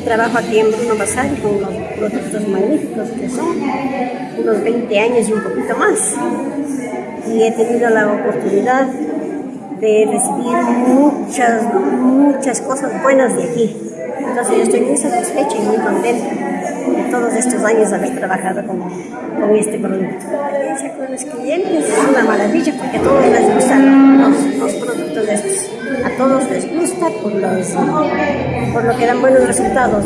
trabajo aquí en Bruno Bazar con los productos magníficos que son unos 20 años y un poquito más. Y he tenido la oportunidad de recibir muchas, muchas cosas buenas de aquí. Entonces yo estoy muy satisfecha y muy contenta de todos estos años haber trabajado con, con este producto. La experiencia con los clientes es una maravilla porque todos les gustan A todos les gusta por, los, por lo que dan buenos resultados.